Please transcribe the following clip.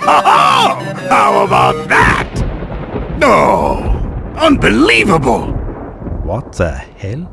Ha How about that? No! Unbelievable! What the hell?